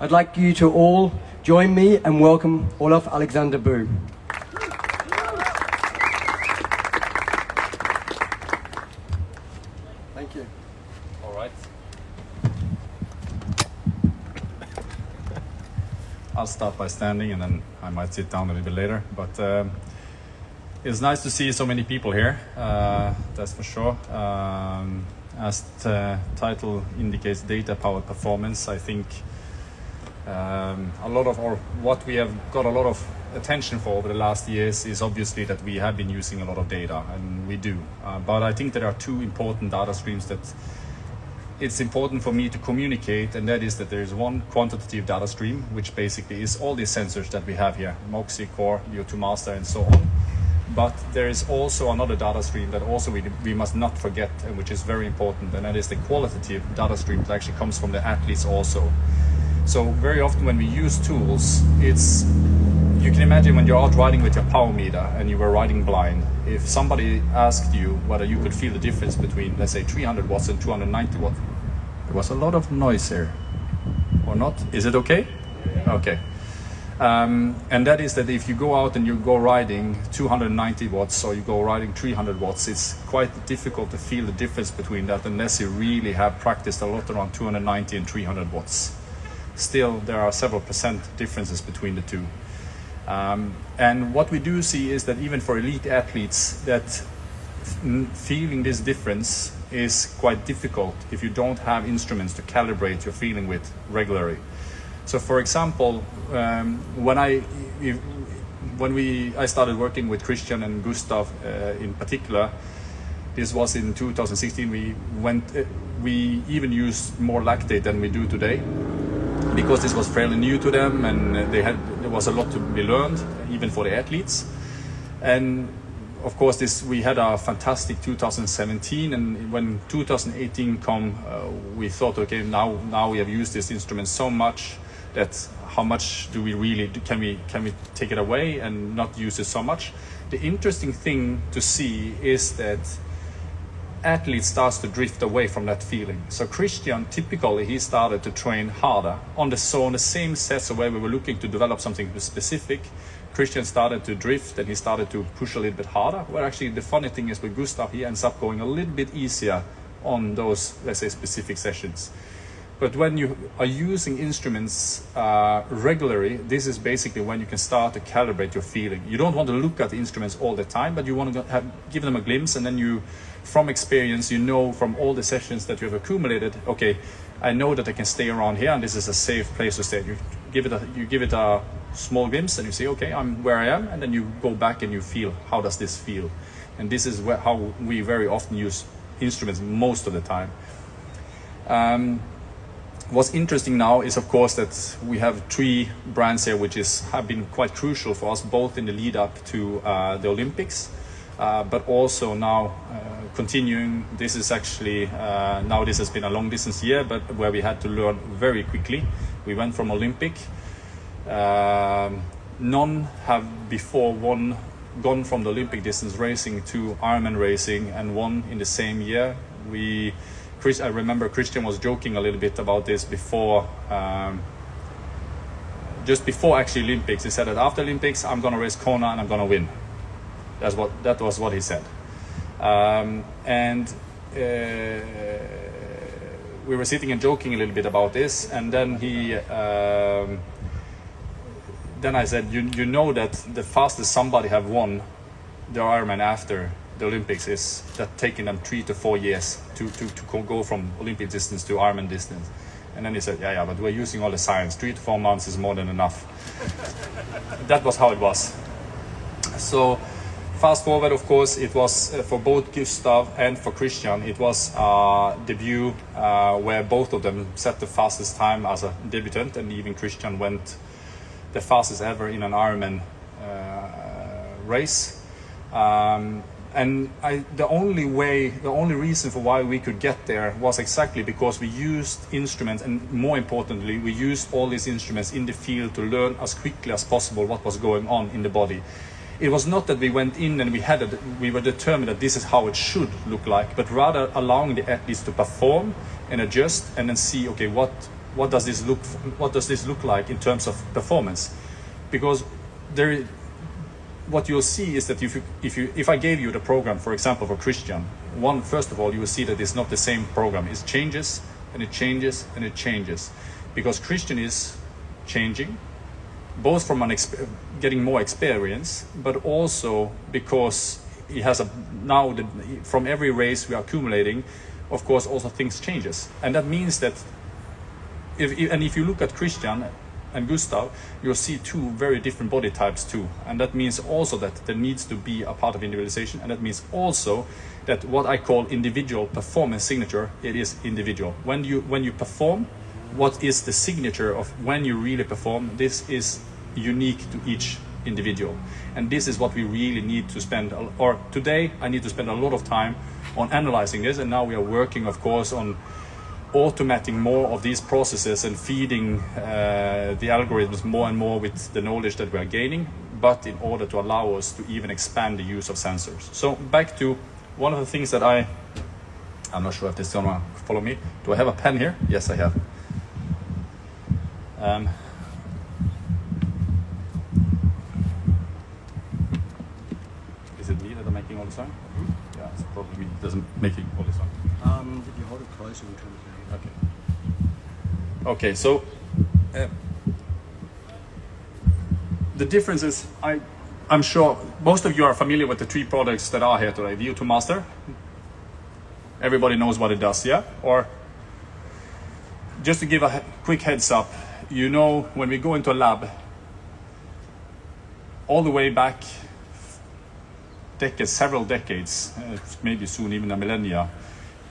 I'd like you to all join me and welcome Olav Aleksander Bu. Thank you. All right. I'll start by standing and then I might sit down a little bit later. But um, it's nice to see so many people here, uh, that's for sure. Um, as the title indicates, data powered performance, I think um, a lot of, or what we have got a lot of attention for over the last years is obviously that we have been using a lot of data, and we do. Uh, but I think there are two important data streams that it's important for me to communicate, and that is that there is one quantitative data stream, which basically is all the sensors that we have here, Moxy, Core, VO2 Master, and so on. But there is also another data stream that also we, we must not forget, and which is very important, and that is the qualitative data stream that actually comes from the athletes also. So very often when we use tools, it's you can imagine when you're out riding with your power meter and you were riding blind, if somebody asked you whether you could feel the difference between, let's say, 300 watts and 290 watts, there was a lot of noise here, or not? Is it okay? Okay. Um, and that is that if you go out and you go riding 290 watts or you go riding 300 watts, it's quite difficult to feel the difference between that unless you really have practiced a lot around 290 and 300 watts. Still, there are several percent differences between the two. Um, and what we do see is that even for elite athletes, that feeling this difference is quite difficult if you don't have instruments to calibrate your feeling with regularly. So, for example, um, when I if, when we I started working with Kristian and Gustav uh, in particular, this was in 2016. We went uh, we even used more lactate than we do today because this was fairly new to them and they had there was a lot to be learned even for the athletes. And of course this we had a fantastic 2017 and when 2018 come uh, we thought okay now now we have used this instrument so much that how much do we really can we can we take it away and not use it so much? The interesting thing to see is that athlete starts to drift away from that feeling. So kristian typically he started to train harder. On the so on the same sets where we were looking to develop something specific kristian started to drift and he started to push a little bit harder. Where actually the funny thing is with gustav he ends up going a little bit easier on those let's say specific sessions. But when you are using instruments uh, regularly, this is basically when you can start to calibrate your feeling. You don't want to look at the instruments all the time, but you want to have, give them a glimpse, and then you, from experience, you know from all the sessions that you have accumulated, okay, I know that I can stay around here, and this is a safe place to stay. You give it a, you give it a small glimpse, and you say, okay, I'm where I am, and then you go back and you feel how does this feel, and this is where, how we very often use instruments most of the time. Um, what's interesting now is of course that we have three brands here which is have been quite crucial for us both in the lead up to uh, the Olympics uh, but also now uh, continuing this is actually uh, now this has been a long distance year but where we had to learn very quickly we went from Olympic um, none have before won gone from the Olympic distance racing to Ironman racing and won in the same year we Chris, I remember Kristian was joking a little bit about this before, um, just before actually Olympics. He said that after Olympics, I'm going to race Kona and I'm going to win. That's what that was what he said. Um, and uh, we were sitting and joking a little bit about this, and then he. Um, then I said, you, you know that the fastest somebody have won the Ironman after the Olympics is that taking them three to four years to, to, to go from Olympic distance to Ironman distance. And then he said, yeah, yeah, but we're using all the science. Three to four months is more than enough. that was how it was. So fast forward, of course, it was uh, for both Gustav and for Kristian, it was a debut uh, where both of them set the fastest time as a debutant, and even Kristian went the fastest ever in an Ironman uh, race. Um, and I, the only way, the only reason for why we could get there was exactly because we used instruments, and more importantly, we used all these instruments in the field to learn as quickly as possible what was going on in the body. It was not that we went in and we had it, we were determined that this is how it should look like, but rather allowing the athletes to perform and adjust and then see, okay, what what does this look what does this look like in terms of performance? Because there what you'll see is that if you, if you if I gave you the program for example for Kristian one first of all you will see that it's not the same program. It changes and it changes and it changes because Kristian is changing both from getting more experience but also because he has a now the, from every race we are accumulating of course also things changes and that means that if, and if you look at Kristian and Gustav, you'll see two very different body types too. And that means also that there needs to be a part of individualization. And that means also that what I call individual performance signature, it is individual. When you, when you perform, what is the signature of when you really perform? This is unique to each individual. And this is what we really need to spend, or today I need to spend a lot of time on analyzing this. And now we are working, of course, on automating more of these processes and feeding uh, the algorithms more and more with the knowledge that we are gaining, but in order to allow us to even expand the use of sensors. So back to one of the things that I, I'm not sure if this is gonna follow me. Do I have a pen here? Yes, I have. Um, is it me that I'm making all the sound? Yeah, it's probably me that doesn't making all the sound. Um, if you hold it closer, we can. Okay. Okay, so uh, the difference is, I, I'm sure most of you are familiar with the three products that are here today. VO2 Master. Everybody knows what it does, yeah? Or just to give a quick heads up, you know when we go into a lab, all the way back decades, several decades, uh, maybe soon even a millennia,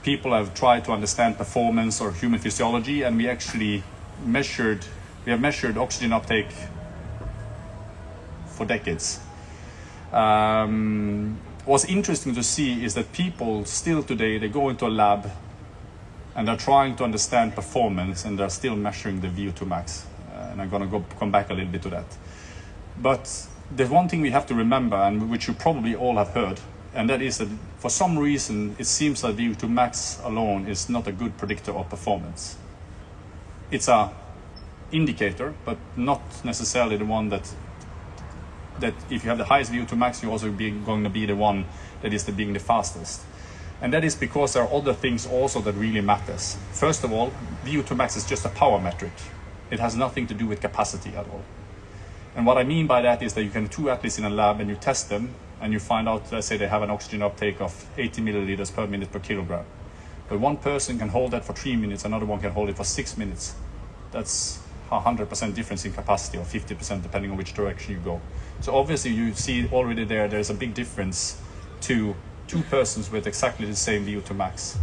people have tried to understand performance or human physiology, and we actually measured, we have measured oxygen uptake for decades. Um, what's interesting to see is that people still today, they go into a lab and they're trying to understand performance and they're still measuring the VO2 max. Uh, and I'm going to go come back a little bit to that. But there's one thing we have to remember, and which you probably all have heard, and that is that for some reason it seems that VO2 max alone is not a good predictor of performance. It's a indicator, but not necessarily the one that that if you have the highest VO2 max, you're also be, going to be the one that is the, being the fastest. And that is because there are other things also that really matters. First of all, VO2 max is just a power metric. It has nothing to do with capacity at all. And what I mean by that is that you can two athletes in a lab and you test them and you find out, let's say they have an oxygen uptake of 80 milliliters per minute per kilogram. But one person can hold that for three minutes, another one can hold it for six minutes. That's a 100% difference in capacity or 50% depending on which direction you go. So obviously you see already there, there's a big difference to two persons with exactly the same VO2 max.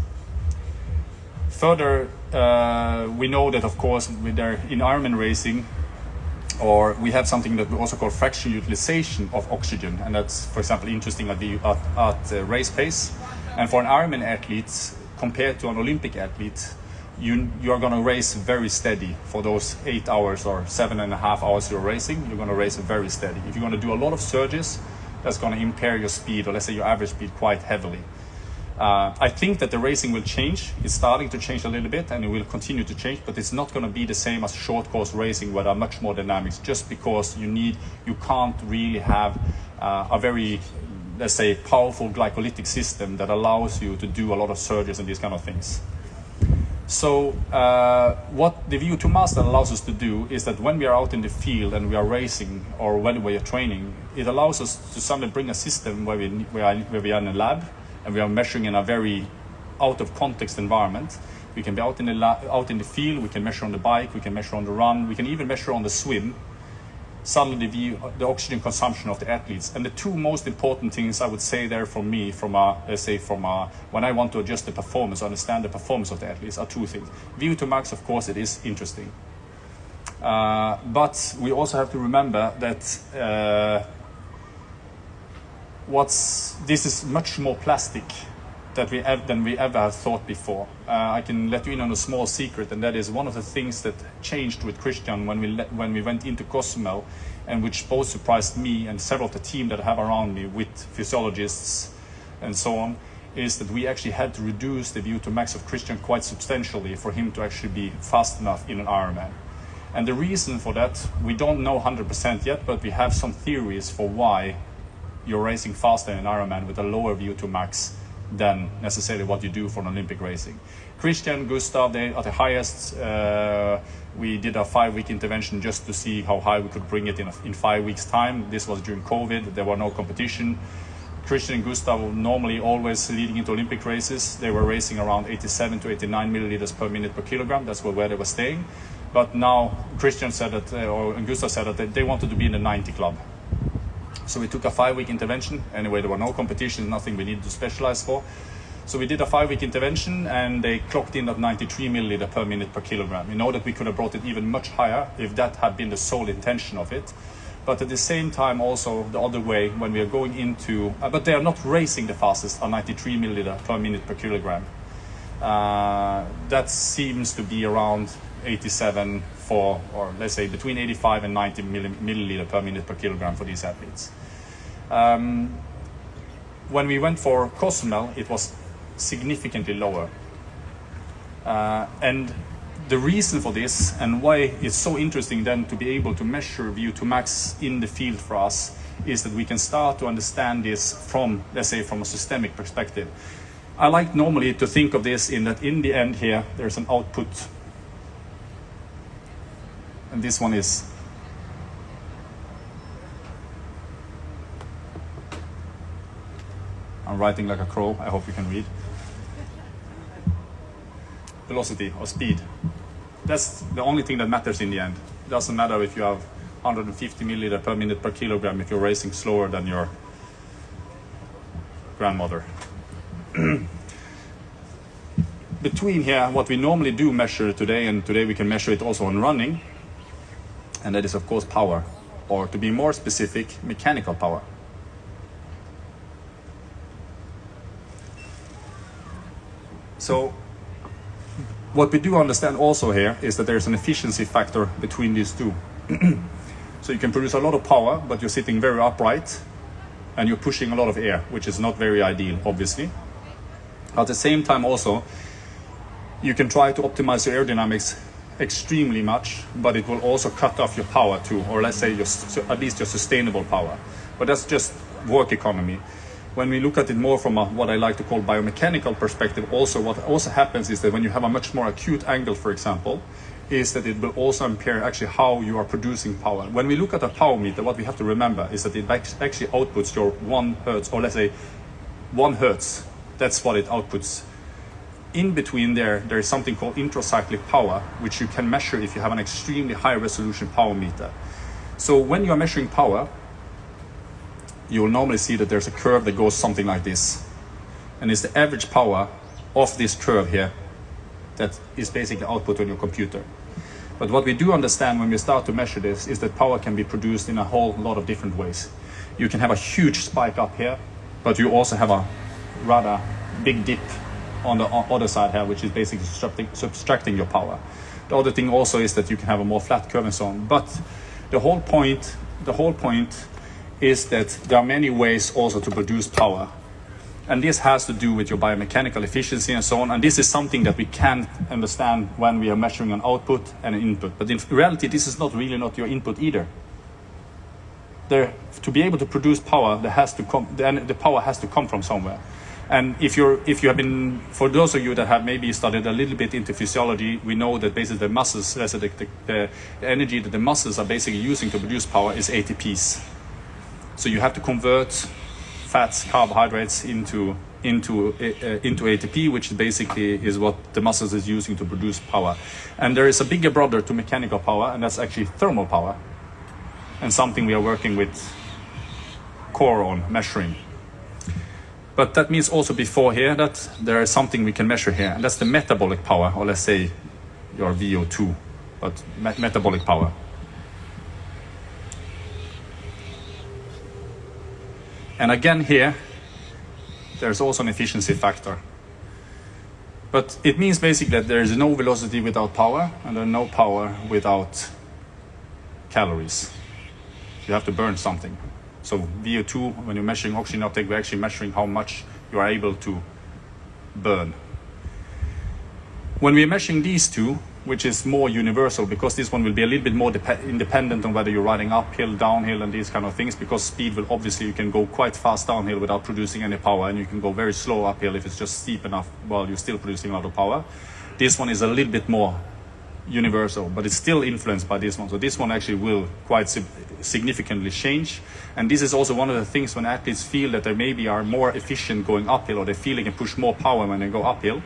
Further, uh, we know that of course with their, in Ironman racing, or we have something that we also call fraction utilization of oxygen, and that's, for example, interesting at, the, at, at uh, race pace. And for an Ironman athlete, compared to an Olympic athlete, you, you are going to race very steady for those eight hours or seven and a half hours you're racing. You're going to race very steady. If you're going to do a lot of surges, that's going to impair your speed, or let's say your average speed, quite heavily. Uh, I think that the racing will change. It's starting to change a little bit and it will continue to change, but it's not going to be the same as short course racing where there are much more dynamics just because you need, you can't really have uh, a very, let's say, powerful glycolytic system that allows you to do a lot of surges and these kind of things. So uh, what the VO2 Master allows us to do is that when we are out in the field and we are racing or when we are training, it allows us to suddenly bring a system where we, where, we are in a lab and we are measuring in a very out of context environment. We can be out in the out in the field. We can measure on the bike. We can measure on the run. We can even measure on the swim. Suddenly, the, the oxygen consumption of the athletes. And the two most important things I would say there for me, from a let's say from a, when I want to adjust the performance, understand the performance of the athletes, are two things. VO2 max, of course, it is interesting. Uh, but we also have to remember that uh, what's this is much more plastic that we have, than we ever have thought before. Uh, I can let you in on a small secret, and that is one of the things that changed with Kristian when we let, when we went into Cozumel, and which both surprised me and several of the team that I have around me with physiologists and so on, is that we actually had to reduce the VO2 max of Kristian quite substantially for him to actually be fast enough in an Ironman. And the reason for that, we don't know 100% yet, but we have some theories for why you're racing faster in an Ironman with a lower VO2 max than necessarily what you do for an Olympic racing. Kristian, Gustav, they at the highest. Uh, we did a five-week intervention just to see how high we could bring it in, a, in five weeks' time. This was during COVID. There were no competition. Kristian and Gustav were normally always leading into Olympic races. They were racing around 87 to 89 milliliters per minute per kilogram. That's where they were staying. But now Kristian said that, uh, or Gustav said that they wanted to be in the 90 club. So we took a five-week intervention. Anyway, there were no competitions, nothing we needed to specialize for. So we did a five-week intervention, and they clocked in at 93 milliliter per minute per kilogram. We know that we could have brought it even much higher if that had been the sole intention of it. But at the same time, also the other way, when we are going into, uh, but they are not racing the fastest at 93 milliliter per minute per kilogram. Uh, that seems to be around 87 for, or let's say between 85 and 90 milliliter per minute per kilogram for these athletes. Um, when we went for Cozumel, it was significantly lower. Uh, and the reason for this and why it's so interesting then to be able to measure VO2 max in the field for us is that we can start to understand this from, let's say, from a systemic perspective. I like normally to think of this in that in the end here, there's an output. And this one is I'm writing like a crow. I hope you can read velocity or speed. That's the only thing that matters in the end. It doesn't matter if you have 150 milliliter per minute per kilogram if you're racing slower than your grandmother. Between here, what we normally do measure today, and today we can measure it also on running, and that is of course power, or to be more specific, mechanical power. So what we do understand also here is that there's an efficiency factor between these two. so you can produce a lot of power, but you're sitting very upright and you're pushing a lot of air, which is not very ideal, obviously. At the same time also, you can try to optimize your aerodynamics extremely much, but it will also cut off your power too, or let's say your, at least your sustainable power. But that's just work economy when we look at it more from a, what I like to call biomechanical perspective, also what also happens is that when you have a much more acute angle, for example, is that it will also impair actually how you are producing power. When we look at a power meter, what we have to remember is that it actually outputs your one hertz, or let's say one hertz. That's what it outputs. In between there, there is something called intracyclic power, which you can measure if you have an extremely high resolution power meter. So when you are measuring power, you'll normally see that there's a curve that goes something like this. And it's the average power of this curve here that is basically output on your computer. But what we do understand when we start to measure this is that power can be produced in a whole lot of different ways. You can have a huge spike up here, but you also have a rather big dip on the other side here, which is basically subtracting, your power. The other thing also is that you can have a more flat curve and so on. But the whole point, the whole point is that there are many ways also to produce power. And this has to do with your biomechanical efficiency and so on. And this is something that we can understand when we are measuring an output and an input. But in reality, this is not really not your input either. There, to be able to produce power, there has to come, then the power has to come from somewhere. And if you're, if you have been, for those of you that have maybe studied a little bit into physiology, we know that basically the muscles, the, the, the energy that the muscles are basically using to produce power is ATPs. So you have to convert fats, carbohydrates into into uh, into ATP, which basically is what the muscles is using to produce power. And there is a bigger brother to mechanical power, and that's actually thermal power, and something we are working with core on measuring. But that means also before here that there is something we can measure here, and that's the metabolic power, or let's say your VO2, but me metabolic power. And again here, there's also an efficiency factor. But it means basically that there is no velocity without power and there's no power without calories. You have to burn something. So VO2, when you're measuring oxygen uptake, we're actually measuring how much you are able to burn. When we're measuring these two, which is more universal because this one will be a little bit more independent on whether you're riding uphill, downhill, and these kind of things. Because speed will obviously you can go quite fast downhill without producing any power, and you can go very slow uphill if it's just steep enough while you're still producing a lot of power. This one is a little bit more universal, but it's still influenced by this one. So this one actually will quite significantly change. And this is also one of the things when athletes feel that they maybe are more efficient going uphill or they feel they can push more power when they go uphill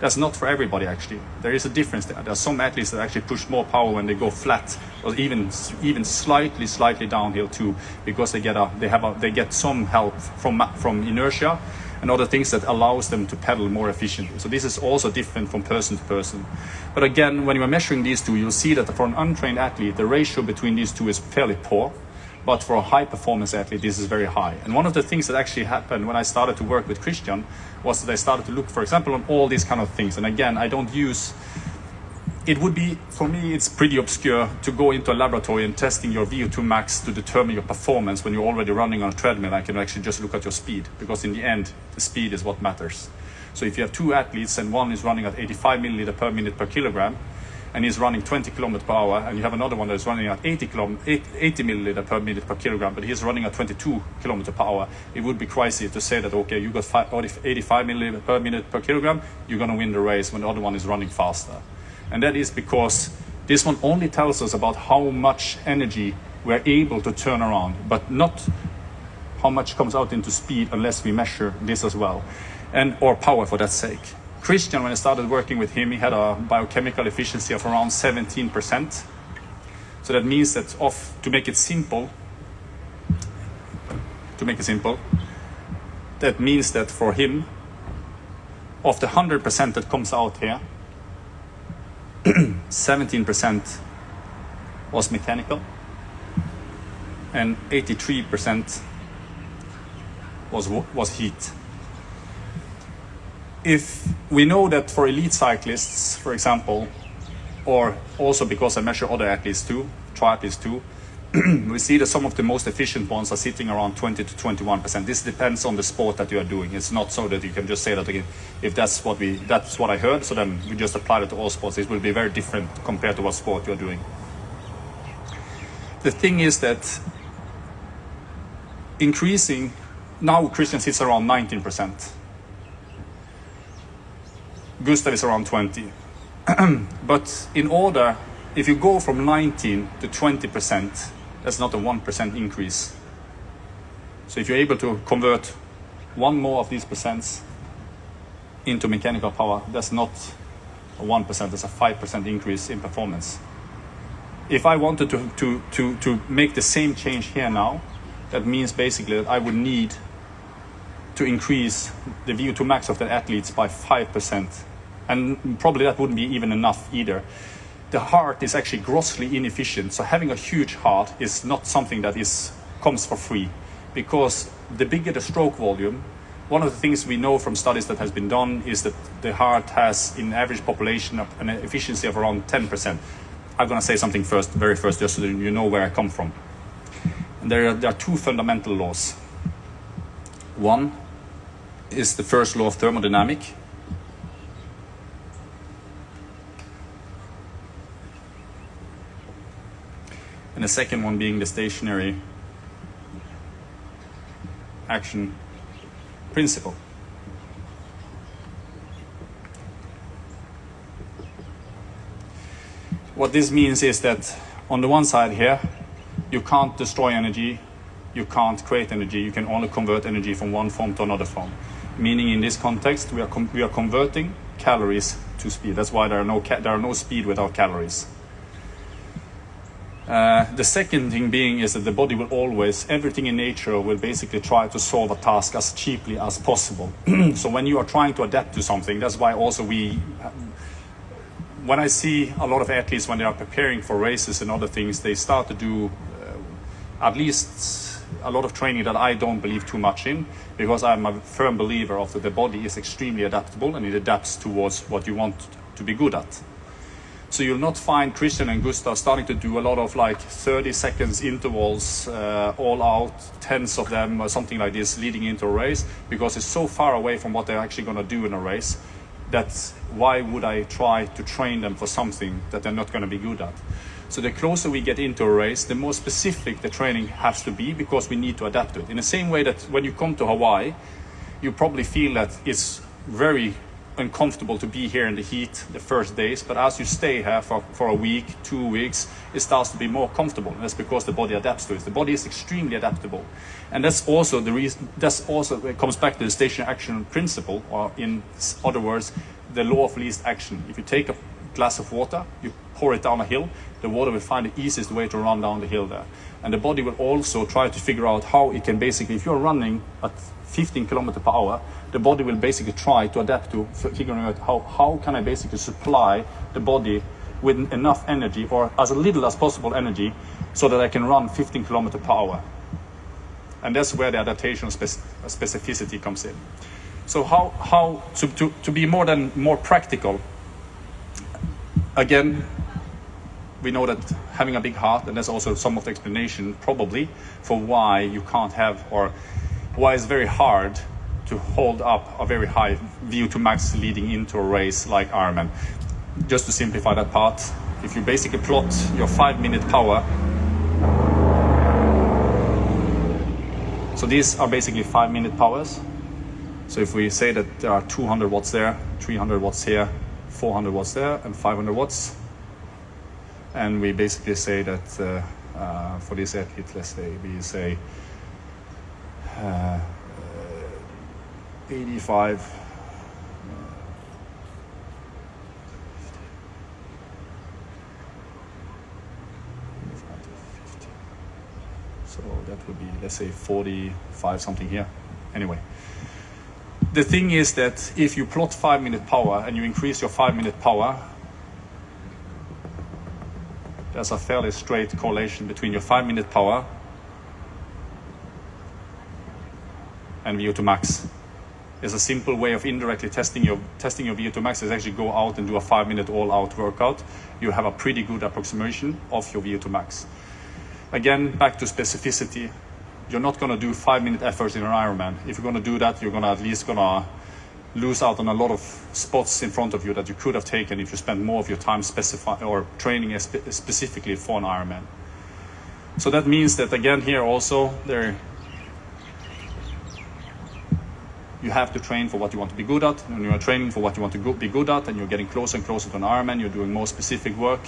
that's not for everybody actually. There is a difference there. There are some athletes that actually push more power when they go flat or even even slightly slightly downhill too because they get a they have a they get some help from from inertia and other things that allows them to pedal more efficiently. So this is also different from person to person. But again, when you are measuring these two, you'll see that for an untrained athlete, the ratio between these two is fairly poor. But for a high performance athlete, this is very high. And one of the things that actually happened when I started to work with Kristian was that I started to look, for example, on all these kind of things. And again, I don't use it would be for me it's pretty obscure to go into a laboratory and testing your VO2 max to determine your performance when you're already running on a treadmill I can actually just look at your speed because in the end the speed is what matters so if you have two athletes and one is running at 85 milliliter per minute per kilogram and he's running 20 kilometers per hour, and you have another one that's running at 80, kilo, 80 milliliter per minute per kilogram, but he's running at 22 kilometers per hour, it would be crazy to say that, okay, you got 85 milliliter per minute per kilogram, you're going to win the race when the other one is running faster. And that is because this one only tells us about how much energy we're able to turn around, but not how much comes out into speed unless we measure this as well, and or power for that sake. Kristian, when I started working with him, he had a biochemical efficiency of around 17%. So that means that of, to make it simple, to make it simple, that means that for him, of the 100% that comes out here, 17% was mechanical and 83% was, was heat if we know that for elite cyclists, for example, or also because I measure other athletes too, triathletes too, we see that some of the most efficient ones are sitting around 20 to 21 percent. This depends on the sport that you are doing. It's not so that you can just say that again. If that's what we, that's what I heard, so then we just apply it to all sports. It will be very different compared to what sport you are doing. The thing is that increasing now Kristian sits around 19 percent Gustav is around 20. but in order, if you go from 19 to 20%, that's not a 1% increase. So if you're able to convert one more of these percents into mechanical power, that's not a 1%, that's a 5% increase in performance. If I wanted to, to, to, to make the same change here now, that means basically that I would need to increase the VO2 max of the athletes by 5%. And probably that wouldn't be even enough either. The heart is actually grossly inefficient. So having a huge heart is not something that is comes for free because the bigger the stroke volume, one of the things we know from studies that has been done is that the heart has in average population an efficiency of around 10%. I'm going to say something first, very first, just so that you know where I come from. And there are, there are two fundamental laws. One is the first law of thermodynamics, and the second one being the stationary action principle. What this means is that on the one side here, you can't destroy energy, you can't create energy, you can only convert energy from one form to another form. Meaning in this context, we are, we are converting calories to speed. That's why there are no, there are no speed without calories. Uh, the second thing being is that the body will always, everything in nature will basically try to solve a task as cheaply as possible. so when you are trying to adapt to something, that's why also we, when I see a lot of athletes when they are preparing for races and other things, they start to do uh, at least a lot of training that I don't believe too much in because I'm a firm believer of that the body is extremely adaptable and it adapts towards what you want to be good at. So you'll not find Kristian and Gustav starting to do a lot of like 30 seconds intervals, uh, all out, tens of them or something like this leading into a race because it's so far away from what they're actually going to do in a race That's why would I try to train them for something that they're not going to be good at? So the closer we get into a race, the more specific the training has to be because we need to adapt to it. In the same way that when you come to Hawaii, you probably feel that it's very uncomfortable to be here in the heat the first days, but as you stay here for, for a week, two weeks, it starts to be more comfortable. And that's because the body adapts to it. The body is extremely adaptable. And that's also the reason, that's also, it comes back to the station action principle, or in other words, the law of least action. If you take a glass of water, you pour it down a hill, the water will find the easiest way to run down the hill there. And the body will also try to figure out how it can basically, if you're running at 15 kilometers per hour, the body will basically try to adapt to figuring out how, how can I basically supply the body with enough energy or as little as possible energy so that I can run 15 kilometer per hour. And that's where the adaptation spec specificity comes in. So how, how to, to, to be more than more practical, again, we know that having a big heart, and that's also some of the explanation probably for why you can't have or why it's very hard to hold up a very high VO2 max leading into a race like Ironman. Just to simplify that part, if you basically plot your five minute power, so these are basically five minute powers. So if we say that there are 200 watts there, 300 watts here, 400 watts there, and 500 watts, and we basically say that uh, uh, for this athlete, let's say we say uh, 85 so that would be let's say 45 something here. Anyway. The thing is that if you plot five minute power and you increase your five minute power there's a fairly straight correlation between your five minute power and VO2 max is a simple way of indirectly testing your testing your VO2 max is actually go out and do a five minute all out workout. You have a pretty good approximation of your VO2 max. Again, back to specificity. You're not going to do five minute efforts in an Ironman. If you're going to do that, you're going to at least going to lose out on a lot of spots in front of you that you could have taken if you spent more of your time specify or training specifically for an Ironman. So that means that again here also there you have to train for what you want to be good at. When you are training for what you want to go, be good at, and you're getting closer and closer to an Ironman, you're doing more specific work.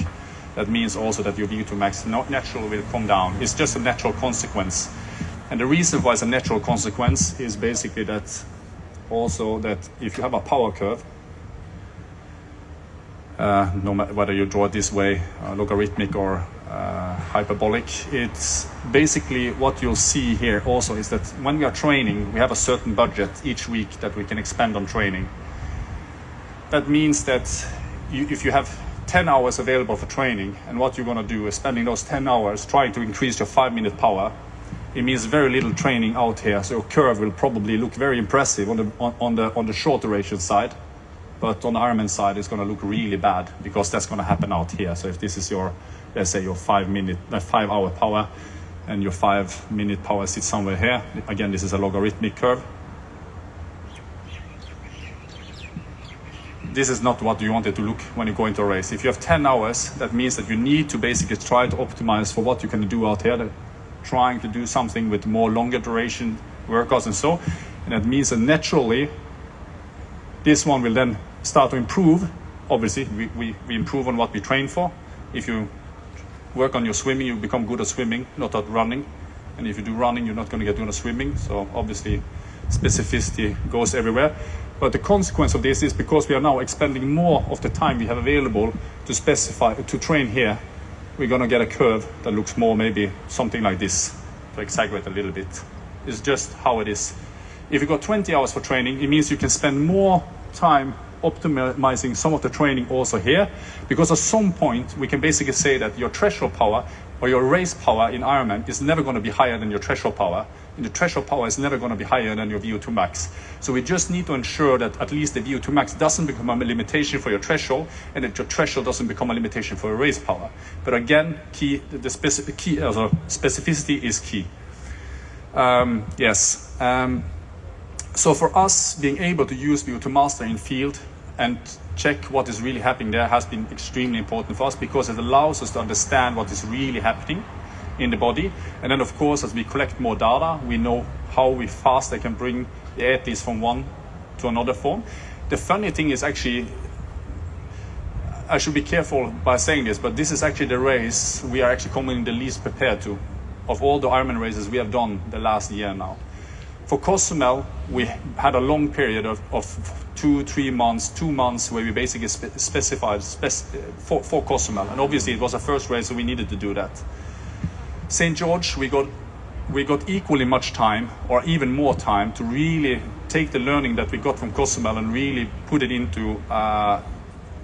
That means also that your VO2 max naturally will come down. It's just a natural consequence. And the reason why it's a natural consequence is basically that also that if you have a power curve, uh, no matter whether you draw it this way, uh, logarithmic or uh, hyperbolic. It's basically what you'll see here also is that when we are training, we have a certain budget each week that we can expend on training. That means that you, if you have 10 hours available for training and what you're going to do is spending those 10 hours trying to increase your five minute power, it means very little training out here. So your curve will probably look very impressive on the, on, on the, on the short duration side. But on the Ironman side, it's going to look really bad because that's going to happen out here. So if this is your let's say your five minute, uh, five hour power and your five minute power sits somewhere here. Again, this is a logarithmic curve. This is not what you want it to look when you go into a race. If you have 10 hours, that means that you need to basically try to optimize for what you can do out here, trying to do something with more longer duration workouts and so. And that means that naturally, this one will then start to improve. Obviously, we, we, we improve on what we train for. If you work on your swimming, you become good at swimming, not at running. And if you do running, you're not going to get good at swimming. So obviously, specificity goes everywhere. But the consequence of this is because we are now expending more of the time we have available to specify, to train here, we're going to get a curve that looks more maybe something like this, to exaggerate a little bit. It's just how it is. If you got 20 hours for training, it means you can spend more time optimizing some of the training also here, because at some point we can basically say that your threshold power or your race power in Ironman is never going to be higher than your threshold power. And the threshold power is never going to be higher than your VO2 max. So we just need to ensure that at least the VO2 max doesn't become a limitation for your threshold and that your threshold doesn't become a limitation for your race power. But again, key, the specific key, uh, specificity is key. Um, yes. Um, so for us, being able to use VO2 Master in field and check what is really happening there has been extremely important for us because it allows us to understand what is really happening in the body. And then, of course, as we collect more data, we know how we fast they can bring the athletes from one to another form. The funny thing is actually, I should be careful by saying this, but this is actually the race we are actually coming the least prepared to of all the Ironman races we have done the last year now. For Cozumel, we had a long period of, of two, three months, two months where we basically spe specified spec for, for Cozumel. And obviously it was a first race, so we needed to do that. St. George, we got we got equally much time or even more time to really take the learning that we got from Cozumel and really put it into uh,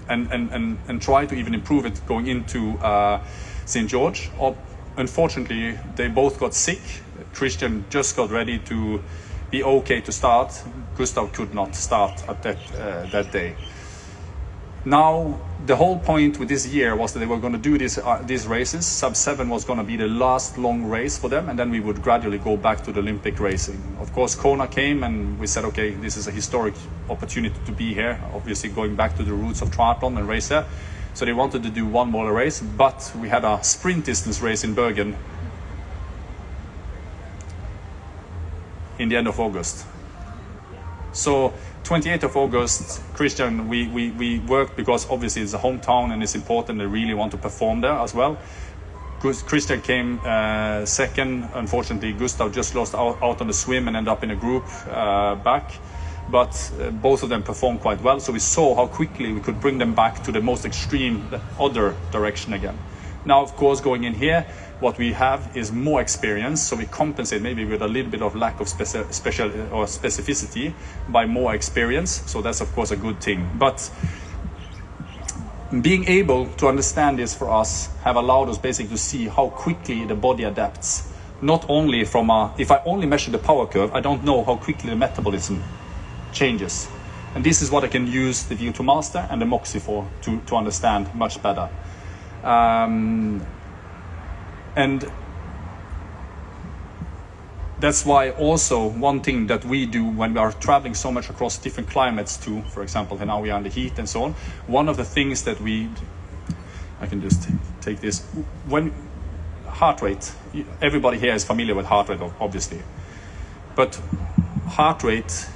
and, and, and, and try to even improve it going into uh, St. George. Or, unfortunately, they both got sick. Kristian just got ready to be okay to start. Gustav could not start at that, uh, that day. Now, the whole point with this year was that they were going to do this, uh, these races. Sub 7 was going to be the last long race for them, and then we would gradually go back to the Olympic racing. Of course, Kona came, and we said, okay, this is a historic opportunity to be here, obviously going back to the roots of triathlon and race there. So they wanted to do one more race, but we had a sprint distance race in Bergen in the end of August. So 28th of August, Kristian, we, we, we worked because obviously it's a hometown and it's important. They really want to perform there as well. Kristian came uh, second. Unfortunately, Gustav just lost out, out, on the swim and ended up in a group uh, back. But uh, both of them performed quite well. So we saw how quickly we could bring them back to the most extreme, the other direction again. Now, of course, going in here, what we have is more experience, so we compensate maybe with a little bit of lack of speci special or specificity by more experience. So that's of course a good thing. But being able to understand this for us have allowed us basically to see how quickly the body adapts. Not only from a, if I only measure the power curve, I don't know how quickly the metabolism changes. And this is what I can use the VO2 Master and the Moxy for to, to understand much better. Um, and that's why also one thing that we do when we are traveling so much across different climates too, for example, and now we are in the heat and so on, one of the things that we, I can just take this, when heart rate, everybody here is familiar with heart rate obviously, but heart rate,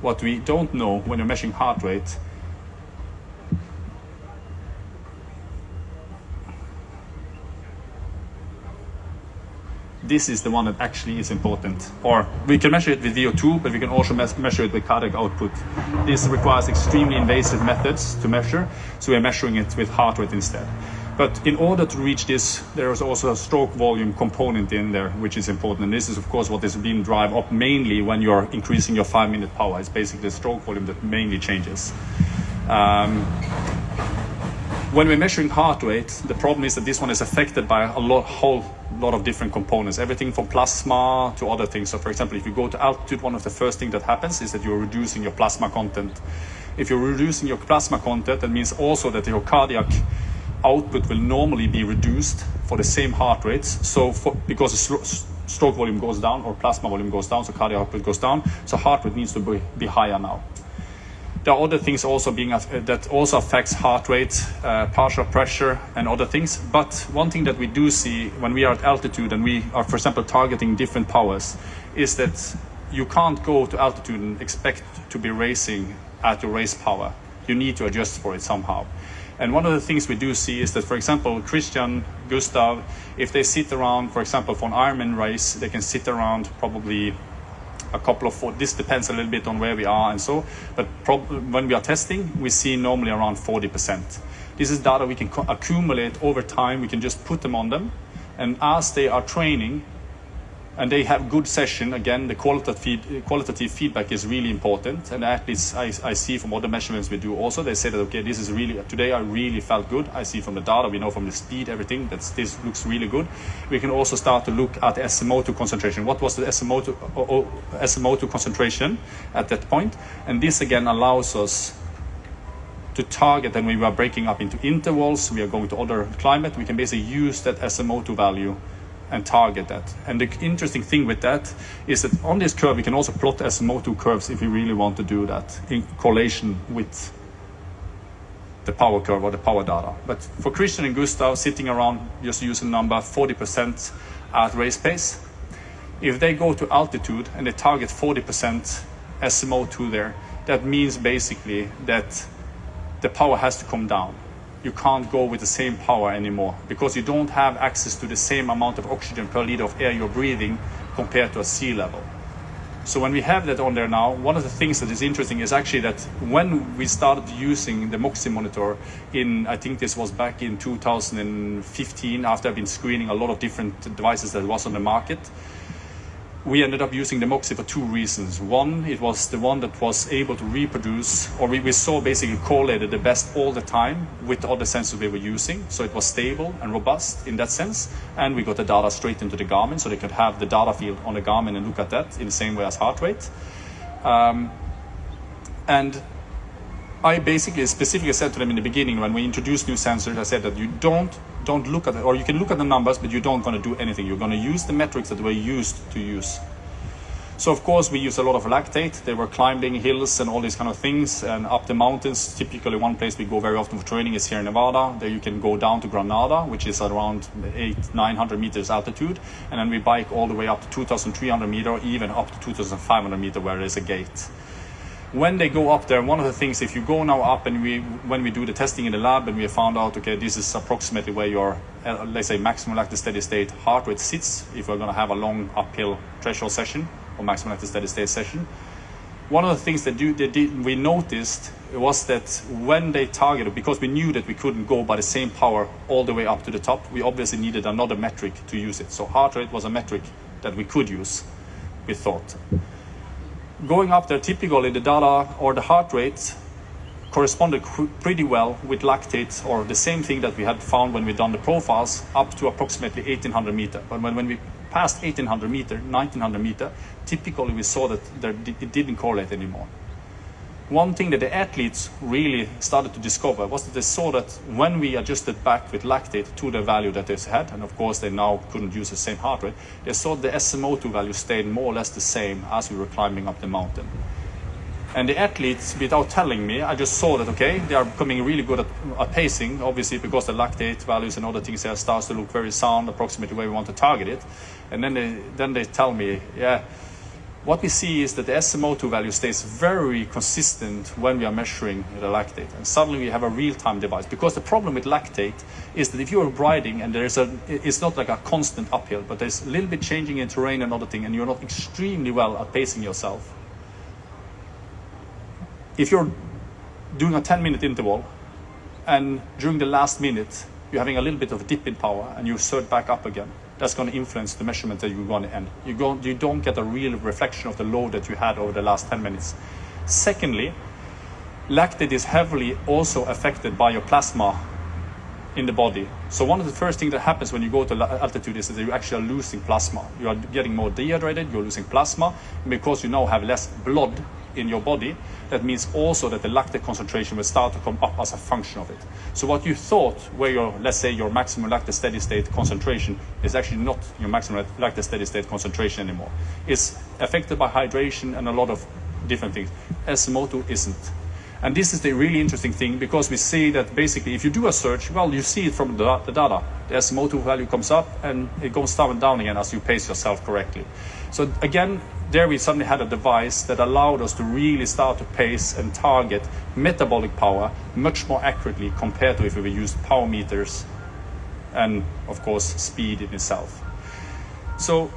what we don't know when you're measuring heart rate this is the one that actually is important. Or we can measure it with VO2, but we can also measure it with cardiac output. This requires extremely invasive methods to measure, so we're measuring it with heart rate instead. But in order to reach this, there is also a stroke volume component in there, which is important. And this is, of course, what is being drive up mainly when you're increasing your five-minute power. It's basically the stroke volume that mainly changes. Um, when we're measuring heart rate, the problem is that this one is affected by a lot, whole lot of different components, everything from plasma to other things. So for example, if you go to altitude, one of the first things that happens is that you're reducing your plasma content. If you're reducing your plasma content, that means also that your cardiac output will normally be reduced for the same heart rates. So for, because stroke volume goes down or plasma volume goes down, so cardiac output goes down, so heart rate needs to be, be higher now. There are other things also being uh, that also affects heart rate, uh, partial pressure, and other things. But one thing that we do see when we are at altitude and we are, for example, targeting different powers, is that you can't go to altitude and expect to be racing at your race power. You need to adjust for it somehow. And one of the things we do see is that, for example, Kristian, Gustav, if they sit around, for example, for an Ironman race, they can sit around probably a couple of, four. this depends a little bit on where we are and so, but when we are testing, we see normally around 40%. This is data we can accumulate over time, we can just put them on them, and as they are training, and they have good session. Again, the qualitative, qualitative feedback is really important. And athletes, I, I see from other measurements we do also, they say that, okay, this is really, today I really felt good. I see from the data, we know from the speed, everything, that this looks really good. We can also start to look at SMO2 concentration. What was the SMO2, SMO2 concentration at that point? And this again allows us to target and we are breaking up into intervals, we are going to other climate, we can basically use that SMO2 value and target that. And the interesting thing with that is that on this curve, we can also plot SMO2 curves if we really want to do that in correlation with the power curve or the power data. But for Kristian and Gustav sitting around just using number 40% at race pace, if they go to altitude and they target 40% SMO2 there, that means basically that the power has to come down you can't go with the same power anymore because you don't have access to the same amount of oxygen per liter of air you're breathing compared to a sea level. So when we have that on there now, one of the things that is interesting is actually that when we started using the Moxy monitor in, I think this was back in 2015, after I've been screening a lot of different devices that was on the market, we ended up using the Moxy for two reasons. One, it was the one that was able to reproduce, or we, we saw basically correlated the best all the time with the other sensors we were using. So it was stable and robust in that sense. And we got the data straight into the Garmin, so they could have the data field on the Garmin and look at that in the same way as heart rate. Um, and I basically specifically said to them in the beginning when we introduced new sensors, I said that you don't don't look at it, or you can look at the numbers, but you don't going to do anything. You're going to use the metrics that we're used to use. So of course we use a lot of lactate. They were climbing hills and all these kind of things and up the mountains. Typically one place we go very often for training is here in Nevada. There you can go down to Granada, which is around eight, 900 meters altitude. And then we bike all the way up to 2,300 meter, even up to 2,500 meter where there is a gate when they go up there, one of the things, if you go now up and we, when we do the testing in the lab and we found out, okay, this is approximately where your, uh, let's say, maximum lactate steady state heart rate sits, if we're going to have a long uphill threshold session or maximum lactate steady state session. One of the things that, do, they did, we noticed was that when they targeted, because we knew that we couldn't go by the same power all the way up to the top, we obviously needed another metric to use it. So heart rate was a metric that we could use, we thought going up there, typically the data or the heart rate corresponded pretty well with lactate or the same thing that we had found when we done the profiles up to approximately 1800 meter. But when, when we passed 1800 meter, 1900 meter, typically we saw that there, it didn't correlate anymore one thing that the athletes really started to discover was that they saw that when we adjusted back with lactate to the value that they had, and of course they now couldn't use the same heart rate, they saw the SMO2 value stayed more or less the same as we were climbing up the mountain. And the athletes, without telling me, I just saw that, okay, they are becoming really good at, at pacing, obviously because the lactate values and other things there starts to look very sound, approximately where we want to target it. And then they, then they tell me, yeah, what we see is that the SMO2 value stays very consistent when we are measuring the lactate. And suddenly we have a real-time device. Because the problem with lactate is that if you're riding and there's a, it's not like a constant uphill, but there's a little bit changing in terrain and other thing, and you're not extremely well at pacing yourself. If you're doing a 10 minute interval and during the last minute you're having a little bit of dip in power and you surge back up again, that's going to influence the measurement that you're going to end. You, go, you don't get a real reflection of the load that you had over the last 10 minutes. Secondly, lactate is heavily also affected by your plasma in the body. So one of the first things that happens when you go to altitude is that you actually are losing plasma. You are getting more dehydrated, you're losing plasma, because you now have less blood in your body, that means also that the lactate concentration will start to come up as a function of it. So what you thought where your, let's say your maximum lactate steady state concentration is actually not your maximum lactate steady state concentration anymore. It's affected by hydration and a lot of different things. SMO2 isn't. And this is the really interesting thing because we see that basically if you do a search, well, you see it from the, the data. The SMO2 value comes up and it goes down and down again as you pace yourself correctly. So again, there we suddenly had a device that allowed us to really start to pace and target metabolic power much more accurately compared to if we used power meters and of course speed in itself. So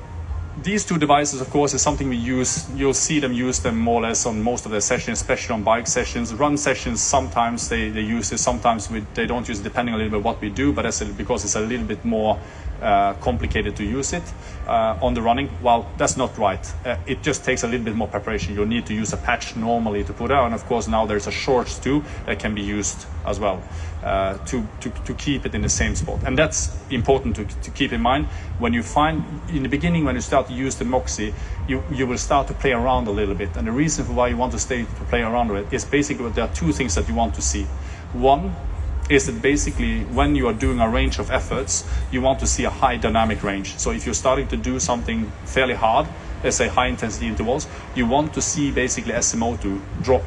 these two devices, of course, is something we use. You'll see them use them more or less on most of their sessions, especially on bike sessions. Run sessions, sometimes they, they use it, sometimes we, they don't use it, depending a little bit what we do, but that's because it's a little bit more uh, complicated to use it uh, on the running. Well, that's not right. Uh, it just takes a little bit more preparation. You'll need to use a patch normally to put on. Of course, now there's a shorts too that can be used as well uh, to, to, to keep it in the same spot. And that's important to, to keep in mind. When you find, in the beginning, when you start to use the Moxy, you, you will start to play around a little bit. And the reason for why you want to stay to play around with it is basically there are two things that you want to see. One is that basically when you are doing a range of efforts, you want to see a high dynamic range. So if you're starting to do something fairly hard, let's say high intensity intervals, you want to see basically SMO2 drop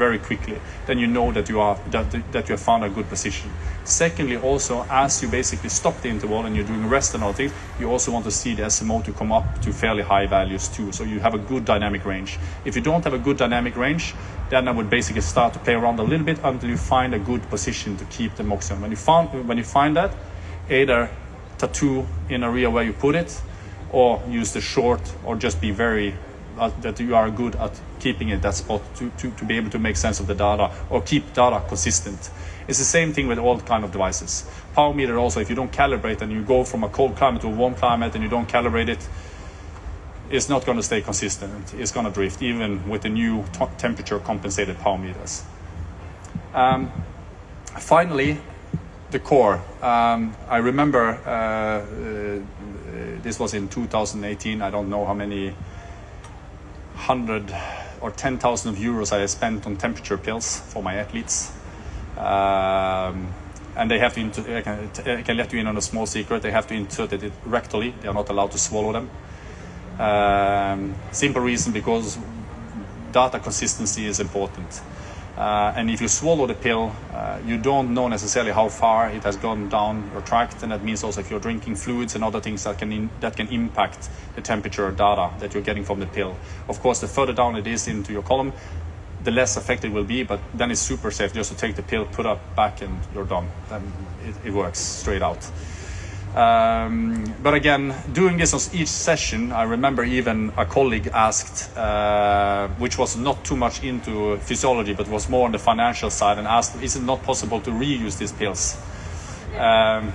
very quickly, then you know that you are that, that you have found a good position. Secondly, also as you basically stop the interval and you're doing rest and all things, you also want to see the SMO2 come up to fairly high values too. So you have a good dynamic range. If you don't have a good dynamic range, then I would basically start to play around a little bit until you find a good position to keep the Moxy on. When you found when you find that, either tattoo in a area where you put it, or use the short, or just be very uh, that you are good at keeping it that spot to, to, to be able to make sense of the data or keep data consistent. It's the same thing with all kind of devices. Power meter also, if you don't calibrate and you go from a cold climate to a warm climate and you don't calibrate it, it, is not going to stay consistent. It's going to drift, even with the new temperature compensated power meters. Um, finally, the core. Um, I remember uh, uh, this was in 2018. I don't know how many hundred or 10,000 euros I spent on temperature pills for my athletes. Um, and they have to, I can, I can let you in on a small secret, they have to insert it rectally. They are not allowed to swallow them. Um, simple reason because data consistency is important. Uh, and if you swallow the pill, uh, you don't know necessarily how far it has gone down your tract, and that means also if you're drinking fluids and other things that can in, that can impact the temperature data that you're getting from the pill. Of course, the further down it is into your column, the less effective it will be, but then it's super safe just to take the pill, put up back, and you're done. Then it, it works straight out. Um, but again, doing this on each session, I remember even a colleague asked, uh, which was not too much into physiology, but was more on the financial side, and asked, is it not possible to reuse these pills? Um,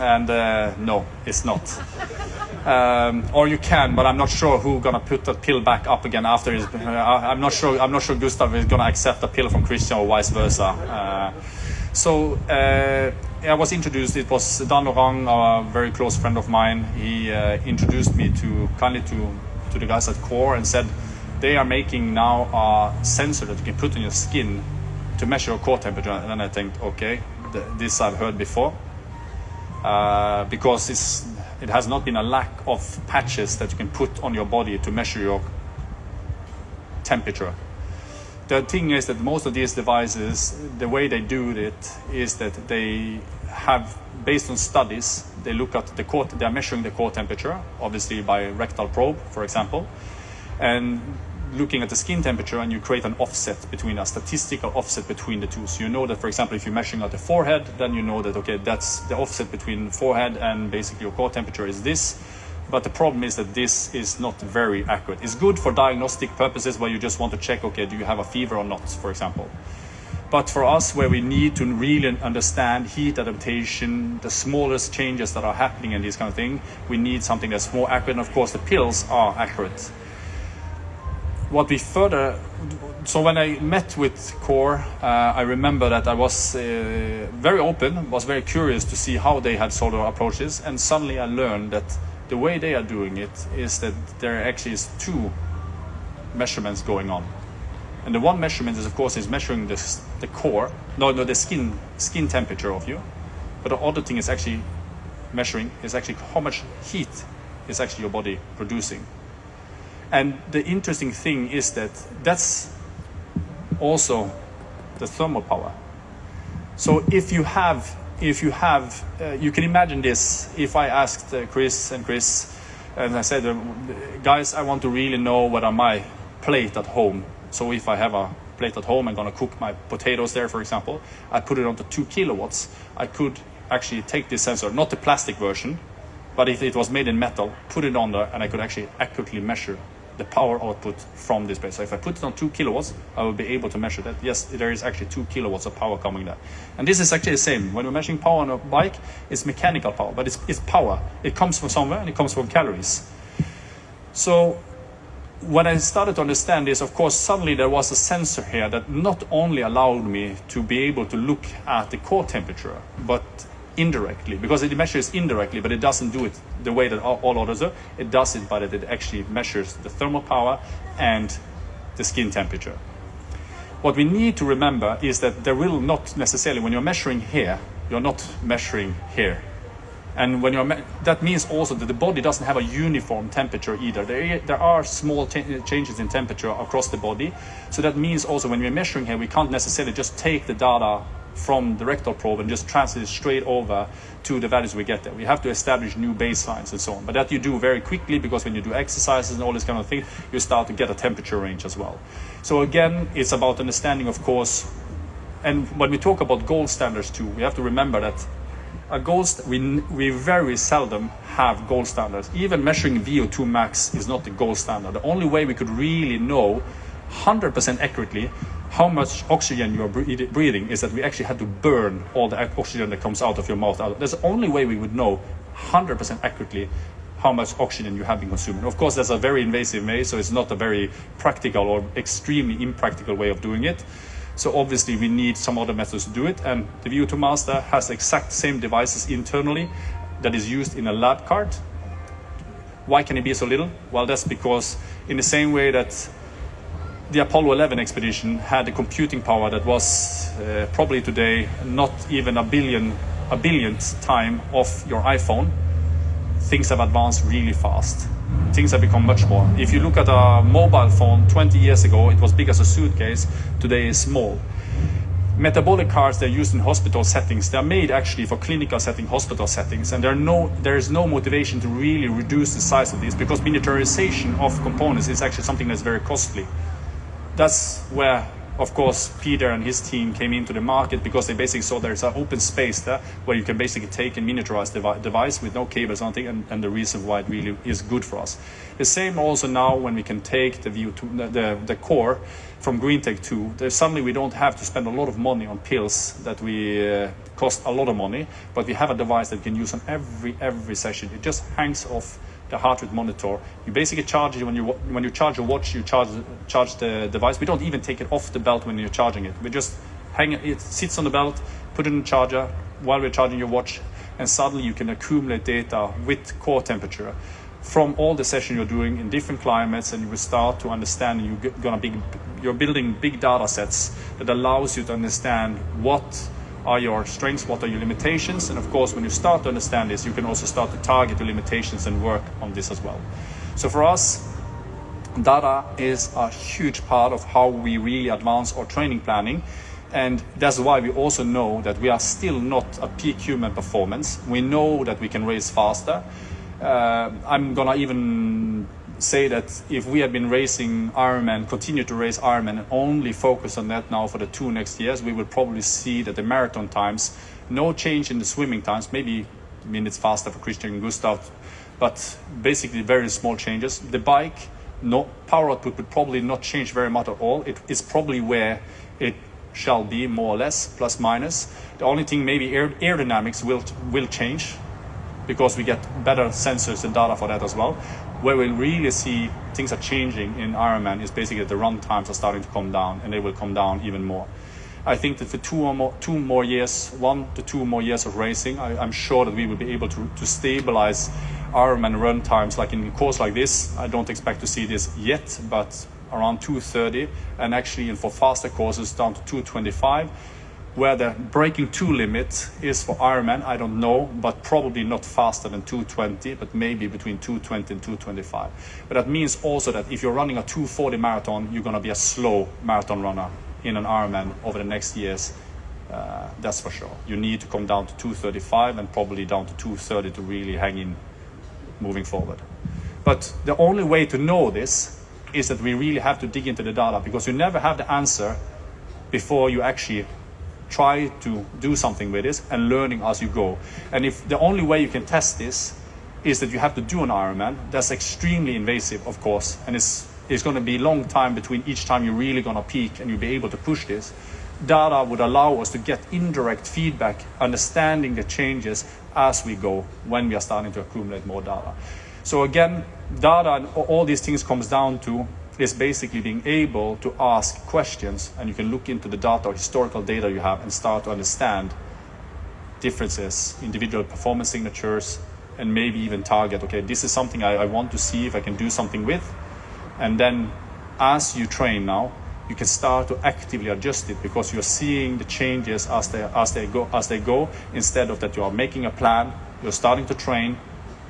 and uh, no, it's not. Um, or you can, but I'm not sure who's gonna put that pill back up again after. His, uh, I'm not sure. I'm not sure Gustav is gonna accept a pill from Kristian or vice versa. Uh, so uh, I was introduced. It was Dan Lorang, a very close friend of mine. He uh, introduced me to kindly to to the guys at Core and said they are making now a sensor that you can put on your skin to measure your core temperature. And then I think, okay, th this I've heard before uh, because it's, it has not been a lack of patches that you can put on your body to measure your temperature the thing is that most of these devices, the way they do it is that they have, based on studies, they look at the core, they are measuring the core temperature, obviously by rectal probe, for example, and looking at the skin temperature and you create an offset between a statistical offset between the two. So you know that, for example, if you're measuring at the forehead, then you know that, okay, that's the offset between forehead and basically your core temperature is this but the problem is that this is not very accurate. It's good for diagnostic purposes where you just want to check, okay, do you have a fever or not, for example. But for us, where we need to really understand heat adaptation, the smallest changes that are happening and these kind of things, we need something that's more accurate. And of course, the pills are accurate. What we further, so when I met with Core, uh, I remember that I was uh, very open, was very curious to see how they had of approaches, and suddenly I learned that the way they are doing it is that there actually is two measurements going on. And the one measurement is, of course, is measuring the, the core, no, no, the skin, skin temperature of you. But the other thing is actually measuring is actually how much heat is actually your body producing. And the interesting thing is that that's also the thermal power. So if you have if you have, uh, you can imagine this, if I asked uh, Chris and Chris, and I said, uh, guys, I want to really know what are my plate at home. So if I have a plate at home, I'm gonna cook my potatoes there, for example, I put it onto two kilowatts, I could actually take this sensor, not the plastic version, but if it was made in metal, put it on there, and I could actually accurately measure the power output from this base. So if I put it on two kilowatts, I will be able to measure that. Yes, there is actually two kilowatts of power coming there. And this is actually the same. When we're measuring power on a bike, it's mechanical power, but it's, it's power. It comes from somewhere and it comes from calories. So when I started to understand this, of course, suddenly there was a sensor here that not only allowed me to be able to look at the core temperature, but indirectly, because it measures indirectly, but it doesn't do it the way that all, others do. It does it by that it actually measures the thermal power and the skin temperature. What we need to remember is that there will not necessarily, when you're measuring here, you're not measuring here. And when you're, that means also that the body doesn't have a uniform temperature either. There, there are small changes in temperature across the body. So that means also when we're measuring here, we can't necessarily just take the data from the rectal probe and just translate it straight over to the values we get there. We have to establish new baselines and so on. But that you do very quickly because when you do exercises and all this kind of thing, you start to get a temperature range as well. So again, it's about understanding, of course, and when we talk about gold standards too, we have to remember that a gold we, we very seldom have gold standards. Even measuring VO2 max is not the gold standard. The only way we could really know 100% accurately how much oxygen you are breathing is that we actually had to burn all the oxygen that comes out of your mouth. That's the only way we would know 100% accurately how much oxygen you have been consuming. Of course, that's a very invasive way, so it's not a very practical or extremely impractical way of doing it. So obviously we need some other methods to do it. And the VO2 Master has the exact same devices internally that is used in a lab cart. Why can it be so little? Well, that's because in the same way that the Apollo 11 expedition had a computing power that was uh, probably today not even a billion a billionth time of your iPhone. Things have advanced really fast. Things have become much more. If you look at a mobile phone 20 years ago, it was big as a suitcase. Today is small. Metabolic carts they're used in hospital settings. They're made actually for clinical setting, hospital settings, and there, no, there is no motivation to really reduce the size of these because miniaturization of components is actually something that's very costly that's where of course Peter and his team came into the market because they basically saw there's an open space there where you can basically take and miniaturize the device with no cables or anything and, and, the reason why it really is good for us. The same also now when we can take the view to the, the, the core from greenTEG 2, suddenly we don't have to spend a lot of money on pills that we uh, cost a lot of money, but we have a device that we can use on every every session. It just hangs off the heart rate monitor. You basically charge it when you when you charge your watch, you charge charge the device. We don't even take it off the belt when you're charging it. We just hang it. It sits on the belt, put it in the charger while we're charging your watch, and suddenly you can accumulate data with core temperature from all the session you're doing in different climates, and you will start to understand. You're gonna be you're building big data sets that allows you to understand what are your strengths, what are your limitations, and of course, when you start to understand this, you can also start to target your limitations and work on this as well. So for us, data is a huge part of how we really advance our training planning. And that's why we also know that we are still not a peak human performance. We know that we can race faster. Uh, I'm gonna even say that if we had been racing Ironman, continue to race Ironman, and only focus on that now for the two next years, we will probably see that the marathon times, no change in the swimming times, maybe minutes faster for Kristian and Gustav, but basically very small changes. The bike, no power output would probably not change very much at all. It is probably where it shall be more or less, plus minus. The only thing maybe aer aerodynamics will will change because we get better sensors and data for that as well where we really see things are changing in Ironman is basically the run times are starting to come down and they will come down even more. I think that for two or more, two more years, one to two more years of racing, I, am sure that we will be able to, to stabilize Ironman run times like in a course like this. I don't expect to see this yet, but around 230 and actually for faster courses down to 225 where the breaking two limit is for Ironman, I don't know, but probably not faster than 220, but maybe between 220 and 225. But that means also that if you're running a 240 marathon, you're going to be a slow marathon runner in an Ironman over the next years. Uh, that's for sure. You need to come down to 235 and probably down to 230 to really hang in moving forward. But the only way to know this is that we really have to dig into the data because you never have the answer before you actually try to do something with this and learning as you go. And if the only way you can test this is that you have to do an Ironman. That's extremely invasive, of course, and it's it's going to be a long time between each time you're really going to peak and you'll be able to push this. Data would allow us to get indirect feedback, understanding the changes as we go when we are starting to accumulate more data. So again, data and all these things comes down to is basically being able to ask questions and you can look into the data or historical data you have and start to understand differences, individual performance signatures, and maybe even target, okay, this is something I, I want to see if I can do something with. And then as you train now, you can start to actively adjust it because you're seeing the changes as they, as they, go, as they go instead of that you are making a plan, you're starting to train,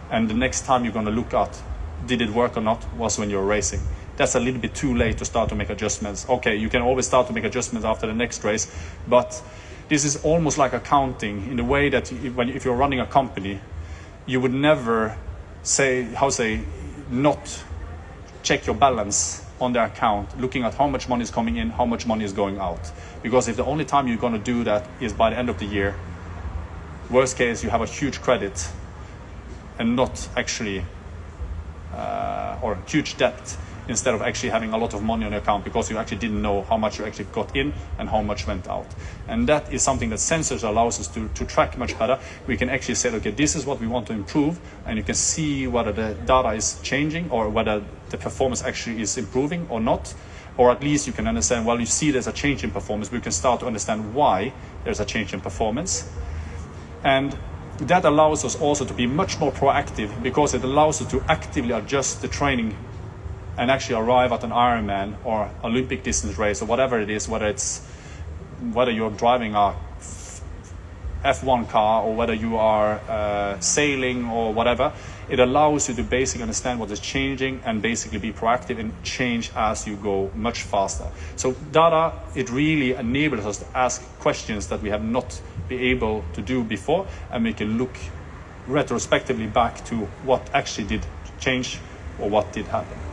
and the next time you're going to look at did it work or not was when you're racing that's a little bit too late to start to make adjustments. Okay, you can always start to make adjustments after the next race, but this is almost like accounting in the way that when if you're running a company, you would never say how say not check your balance on the account, looking at how much money is coming in, how much money is going out. Because if the only time you're going to do that is by the end of the year, worst case you have a huge credit and not actually uh, or huge debt instead of actually having a lot of money on your account because you actually didn't know how much you actually got in and how much went out. And that is something that sensors allows us to, to track much better. We can actually say, okay, this is what we want to improve, and you can see whether the data is changing or whether the performance actually is improving or not. Or at least you can understand, well, you see there's a change in performance, we can start to understand why there's a change in performance. And that allows us also to be much more proactive because it allows us to actively adjust the training and actually arrive at an Ironman or Olympic distance race or whatever it is, whether it's whether you're driving a F1 car or whether you are uh, sailing or whatever, it allows you to basically understand what is changing and basically be proactive and change as you go much faster. So data, it really enables us to ask questions that we have not been able to do before and we can look retrospectively back to what actually did change or what did happen.